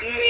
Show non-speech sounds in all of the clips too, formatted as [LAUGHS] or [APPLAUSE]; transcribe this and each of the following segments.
Yeah.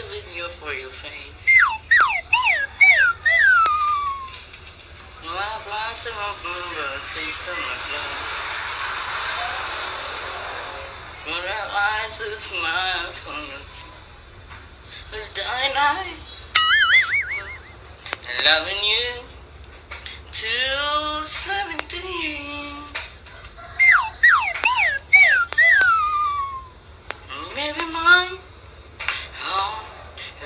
a video for you, Faith. My blossom of bluebird sees summer bloom. When her eyes do smile upon us, the dying eye, loving you till seventeen. Maybe mine.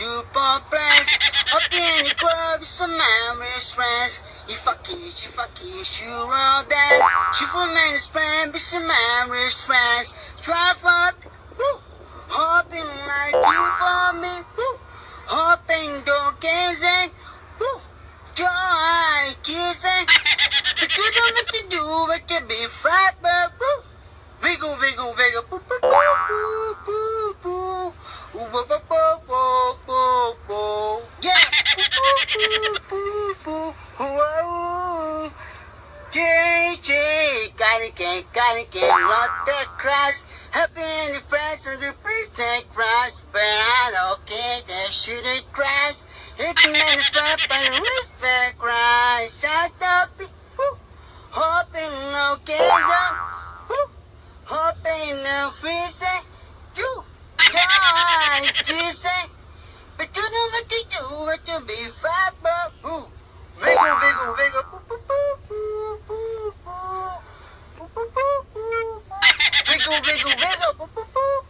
super friends. Up in the club some Irish friends. You fuck it, you fuck it, you roll dance. She from his friend with some Irish friends. Drive up, woo, hopping like you for me, woo, hopping door kissing, woo, joy kissing. But you don't have to do but to be but woo, wiggle, wiggle, wiggle, boo, boo, boo, boo, boo, JJ, gotta get, gotta get, not the crash. Happy any friends on the birthday crash, but I don't care, they shouldn't crash. It's a man front, but the respect crash. Shut up. Hoping no woo. Hoping no freezing, you. Try to say, but you know what to do, what to be fat, but woo. Wiggle, wiggle, wiggle, boo, boo, boo, boo, boo, boo. Boo, boo, boo, boo, boo. [LAUGHS] Wiggle, wiggle, wiggle, boo, boo, boo, boo,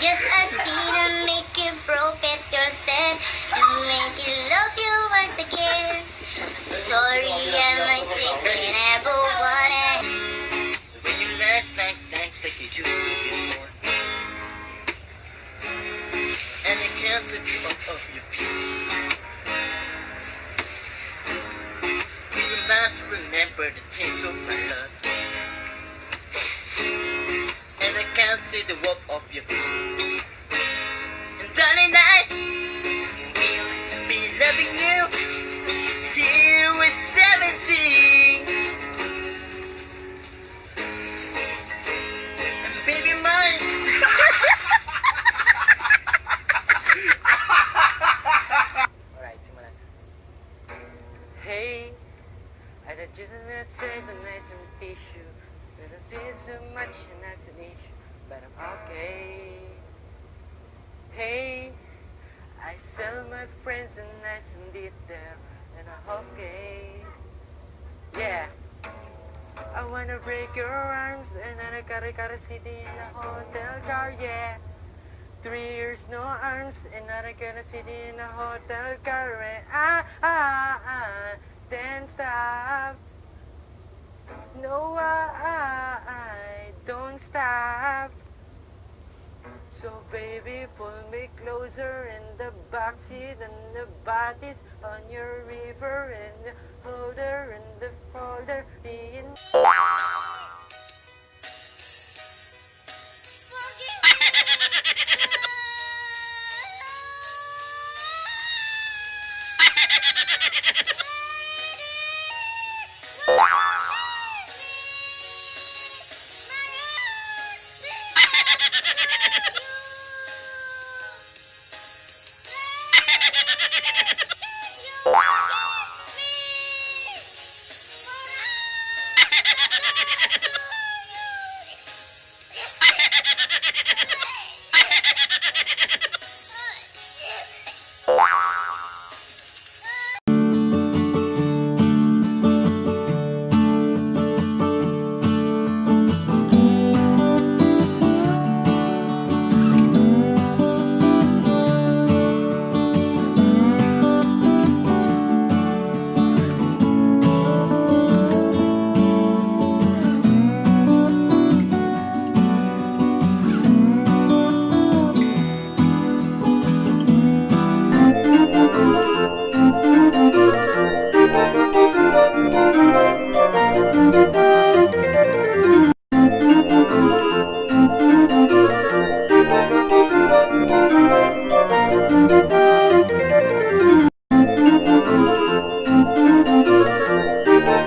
Just a seed and make it broke at your stand. To make it love you once again. Sorry, I'm what I When you dance, dance, dance like you do before. And it can't you off of your feet. You must remember the taste of my love. Can't see the walk of your feet. And darling, I will be loving you I sell my friends and I did there. And I'm okay. Yeah. I wanna break your arms and then I gotta gotta sit in a hotel car, yeah. Three years no arms and now I gotta sit in a hotel car and ah ah ah then stop. So baby pull me closer in the backseat and the bodies on your river and the holder and the folder in. [LAUGHS]